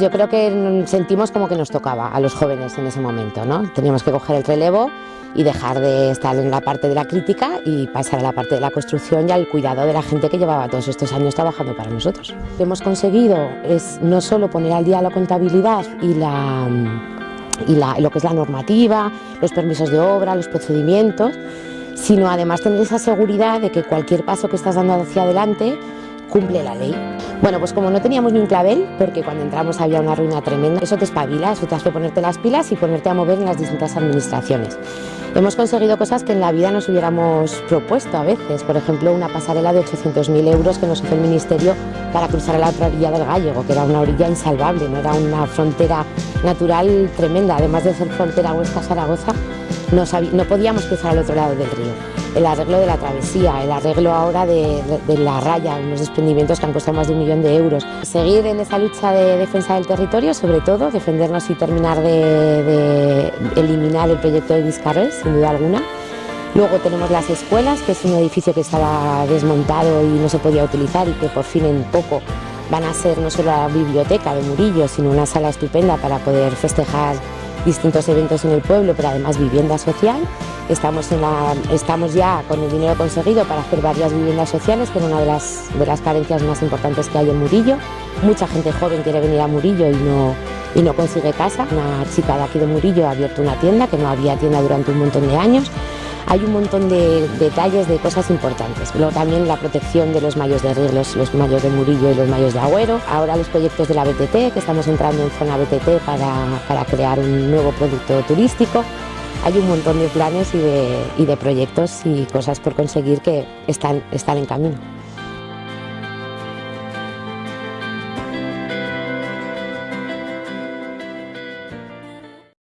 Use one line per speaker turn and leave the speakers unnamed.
Yo creo que sentimos como que nos tocaba a los jóvenes en ese momento, ¿no? Teníamos que coger el relevo y dejar de estar en la parte de la crítica y pasar a la parte de la construcción y al cuidado de la gente que llevaba todos estos años trabajando para nosotros. Lo que hemos conseguido es no solo poner al día la contabilidad y la y lo que es la normativa, los permisos de obra, los procedimientos, sino además tener esa seguridad de que cualquier paso que estás dando hacia adelante cumple la ley. Bueno, pues como no teníamos ni un clavel, porque cuando entramos había una ruina tremenda, eso te espabila, eso te hace ponerte las pilas y ponerte a mover en las distintas administraciones. Hemos conseguido cosas que en la vida nos hubiéramos propuesto a veces, por ejemplo una pasarela de 800.000 euros que nos hizo el Ministerio para cruzar a la otra orilla del Gallego, que era una orilla insalvable, no era una frontera natural tremenda, además de ser frontera Huesca-Zaragoza, no, no podíamos cruzar al otro lado del río el arreglo de la travesía, el arreglo ahora de, la raya, unos desprendimientos que han costado más de un millón de euros. Seguir en esa lucha de defensa del territorio, sobre todo, defendernos y terminar de, eliminar el proyecto de Vizcarrés, sin duda alguna. Luego tenemos las escuelas, que es un edificio que estaba desmontado y no se podía utilizar y que por fin en poco van a ser no solo la biblioteca de Murillo, sino una sala estupenda para poder festejar distintos eventos en el pueblo, pero además vivienda social. Estamos, en la, estamos ya con el dinero conseguido para hacer varias viviendas sociales, que es una de las, de las carencias más importantes que hay en Murillo. Mucha gente joven quiere venir a Murillo y no, y no consigue casa. Una chica de aquí de Murillo ha abierto una tienda, que no había tienda durante un montón de años hay un montón de detalles de cosas importantes. Luego también la protección de los mayos de Riglos, los mayos de Murillo y los mayos de Agüero. Ahora los proyectos de la BTT, que estamos entrando en zona BTT para, crear un nuevo producto turístico. Hay un montón de planes y de, y de proyectos y cosas por conseguir que están, están en camino.